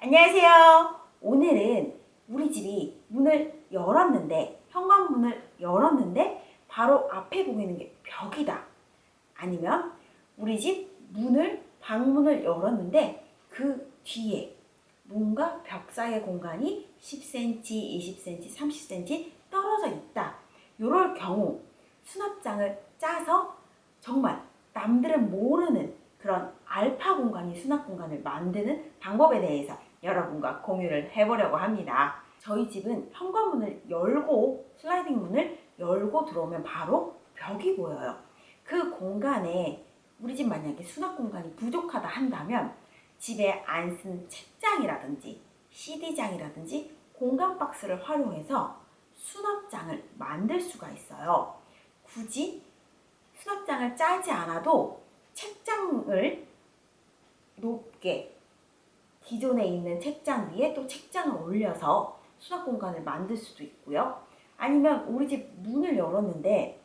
안녕하세요. 오늘은 우리 집이 문을 열었는데 현관문을 열었는데 바로 앞에 보이는 게 벽이다. 아니면 우리 집 문을 방문을 열었는데 그 뒤에 뭔가 벽 사이의 공간이 10cm, 20cm, 30cm 떨어져 있다. 이럴 경우 수납장을 짜서 정말 남들은 모르는 그런 알파 공간이 수납 공간을 만드는 방법에 대해서 여러분과 공유를 해보려고 합니다. 저희 집은 현관문을 열고 슬라이딩 문을 열고 들어오면 바로 벽이 보여요. 그 공간에 우리 집 만약에 수납 공간이 부족하다 한다면 집에 안 쓴 책장이라든지 CD장이라든지 공간 박스를 활용해서 수납장을 만들 수가 있어요. 굳이 수납장을 짜지 않아도 책장을 높게 기존에 있는 책장 위에 또 책장을 올려서 수납 공간을 만들 수도 있고요. 아니면 우리 집 문을 열었는데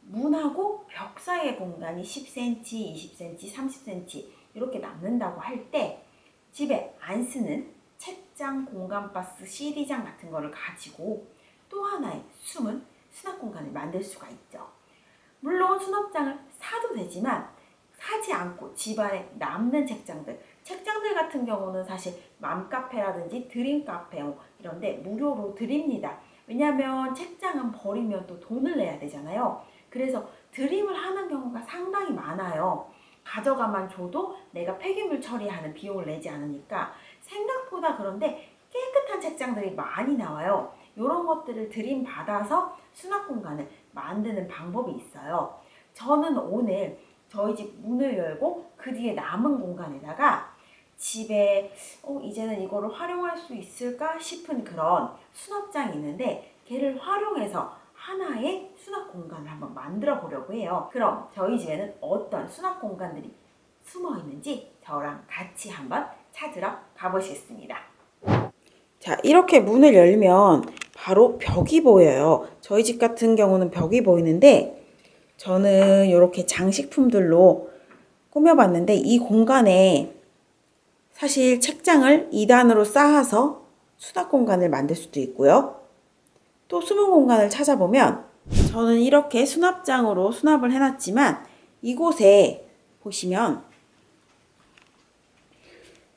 문하고 벽 사이의 공간이 10cm, 20cm, 30cm 이렇게 남는다고 할 때 집에 안 쓰는 책장, 공간 박스, CD장 같은 거를 가지고 또 하나의 숨은 수납 공간을 만들 수가 있죠. 물론 수납장을 사도 되지만 사지 않고 집안에 남는 책장들 책장들 같은 경우는 사실 맘카페라든지 드림카페 뭐 이런데 무료로 드립니다. 왜냐하면 책장은 버리면 또 돈을 내야 되잖아요. 그래서 드림을 하는 경우가 상당히 많아요. 가져가만 줘도 내가 폐기물 처리하는 비용을 내지 않으니까 생각보다 그런데 깨끗한 책장들이 많이 나와요. 이런 것들을 드림 받아서 수납 공간을 만드는 방법이 있어요. 저는 오늘 저희 집 문을 열고 그 뒤에 남은 공간에다가 집에 어, 이제는 이거를 활용할 수 있을까 싶은 그런 수납장이 있는데 걔를 활용해서 하나의 수납 공간을 한번 만들어 보려고 해요. 그럼 저희 집에는 어떤 수납 공간들이 숨어 있는지 저랑 같이 한번 찾으러 가보시겠습니다. 자, 이렇게 문을 열면 바로 벽이 보여요. 저희 집 같은 경우는 벽이 보이는데 저는 이렇게 장식품들로 꾸며봤는데 이 공간에 사실 책장을 2단으로 쌓아서 수납 공간을 만들 수도 있고요. 또 숨은 공간을 찾아보면 저는 이렇게 수납장으로 수납을 해놨지만 이곳에 보시면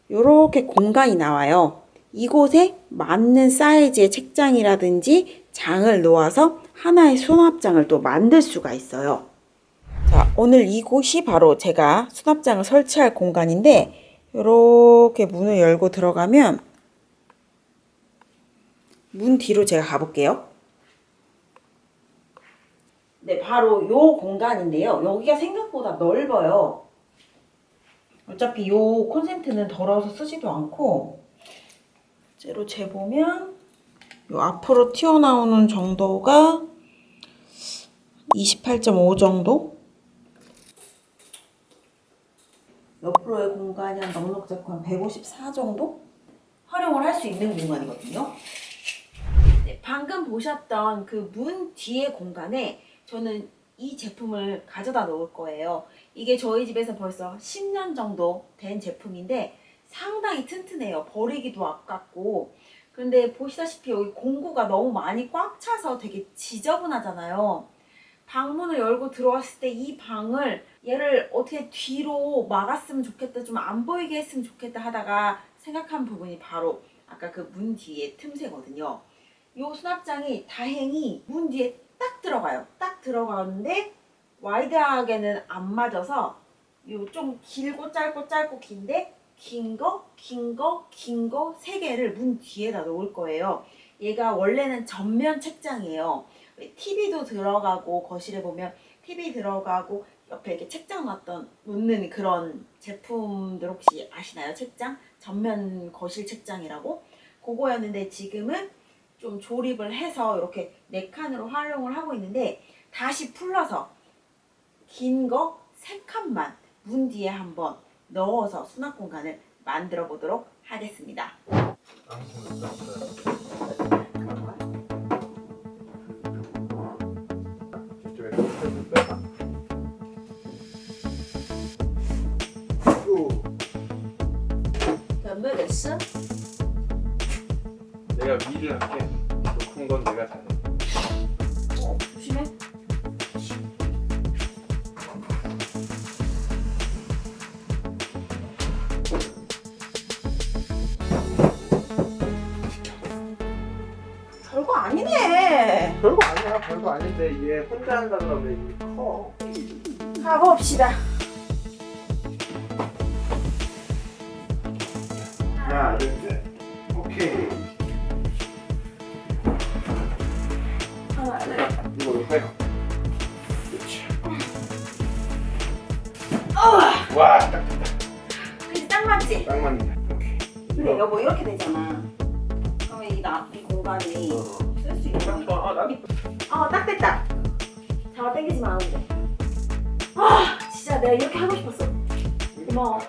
이렇게 공간이 나와요. 이곳에 맞는 사이즈의 책장이라든지 장을 놓아서 하나의 수납장을 또 만들 수가 있어요. 자, 오늘 이곳이 바로 제가 수납장을 설치할 공간인데 이렇게 문을 열고 들어가면 문 뒤로 제가 가볼게요. 네, 바로 요 공간인데요. 여기가 생각보다 넓어요. 어차피 요 콘센트는 더러워서 쓰지도 않고 실제로 재보면 요 앞으로 튀어나오는 정도가 28.5 정도? 옆으로의 공간이 한 넉넉 잡고 한 154 정도? 활용을 할 수 있는 공간이거든요. 네, 방금 보셨던 그 문 뒤의 공간에 저는 이 제품을 가져다 놓을 거예요. 이게 저희 집에서 벌써 10년 정도 된 제품인데 상당히 튼튼해요. 버리기도 아깝고. 근데 보시다시피 여기 공구가 너무 많이 꽉 차서 되게 지저분하잖아요. 방문을 열고 들어왔을 때 이 방을 얘를 어떻게 뒤로 막았으면 좋겠다 좀 안 보이게 했으면 좋겠다 하다가 생각한 부분이 바로 아까 그 문 뒤에 틈새거든요. 이 수납장이 다행히 문 뒤에 딱 들어가요. 딱 들어가는데 wide하게는 안 맞아서 요좀 길고 짧고 짧고 긴데 긴 거, 긴 거, 긴 거 세 개를 문 뒤에다 놓을 거예요. 얘가 원래는 전면 책장이에요. TV도 들어가고 거실에 보면 TV 들어가고 옆에 이렇게 책장 놨던 놓는 그런 제품들 혹시 아시나요? 책장? 전면 거실 책장이라고? 그거였는데 지금은 좀 조립을 해서 이렇게 네 칸으로 활용을 하고 있는데 다시 풀러서 긴 거 세 칸만 문 뒤에 한번 넣어서 수납 공간을 만들어 보도록 하겠습니다. 자, 准备됐어? 내가 위를 할게. 높은 건 내가 잘해. 어, 조심해. 별거 아니야, 별거 아닌데 얘 혼자 한다 그러면 이게 커. 가봅시다. 하나, 둘, 셋. 오케이. 하나, 둘. 이거 해. 그렇지. 어, 와, 딱, 그치 딱 맞지? 딱 맞네. 오케이. 근데 여보 이렇게 되잖아. 그러면 이, 나, 이 공간이 어. 쓸수딱 있나? 좋 나 어, 딱 됐다. 잡아 당기지 마, 근데. 아, 진짜 내가 이렇게 하고 싶었어. 고마워.